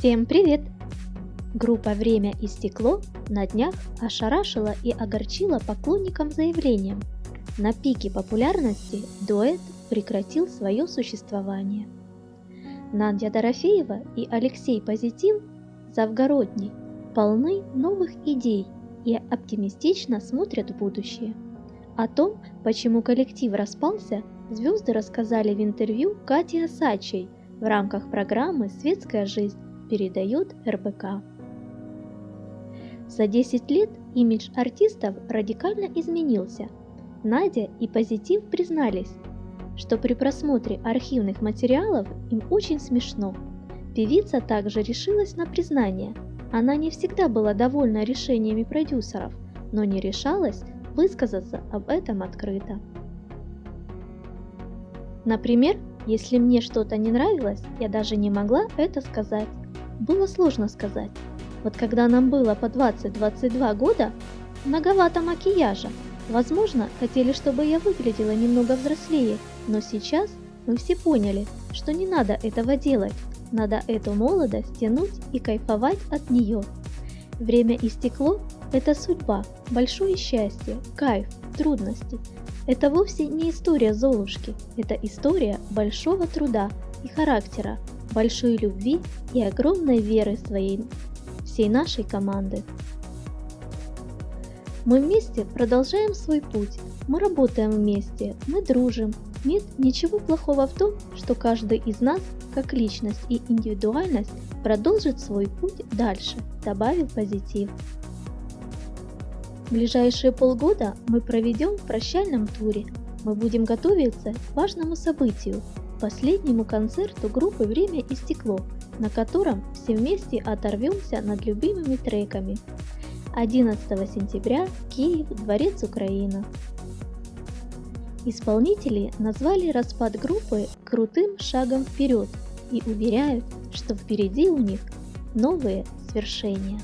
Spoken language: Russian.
Всем привет! Группа «Время и стекло» на днях ошарашила и огорчила поклонникам заявлением. На пике популярности дуэт прекратил свое существование. Надя Дорофеева и Алексей Позитив Завгородний полны новых идей и оптимистично смотрят в будущее. О том, почему коллектив распался, звезды рассказали в интервью Кате Осачей в рамках программы «Светская жизнь» передает РБК. За 10 лет имидж артистов радикально изменился. Надя и Позитив признались, что при просмотре архивных материалов им очень смешно. Певица также решилась на признание. Она не всегда была довольна решениями продюсеров, но не решалась высказаться об этом открыто. Например, если мне что-то не нравилось, я даже не могла это сказать. Было сложно сказать. Вот когда нам было по 20-22 года, многовато макияжа. Возможно, хотели, чтобы я выглядела немного взрослее, но сейчас мы все поняли, что не надо этого делать. Надо эту молодость тянуть и кайфовать от нее. Время истекло – это судьба, большое счастье, кайф, трудности. Это вовсе не история Золушки, это история большого труда и характера, большой любви и огромной веры своей, всей нашей команды. Мы вместе продолжаем свой путь, мы работаем вместе, мы дружим. Нет ничего плохого в том, что каждый из нас, как личность и индивидуальность, продолжит свой путь дальше, добавил позитив. Ближайшие полгода мы проведем в прощальном туре. Мы будем готовиться к важному событию последнему концерту группы «Время и стекло», на котором все вместе оторвемся над любимыми треками. 11 сентября, Киев, Дворец Украина. Исполнители назвали распад группы крутым шагом вперед и уверяют, что впереди у них новые свершения.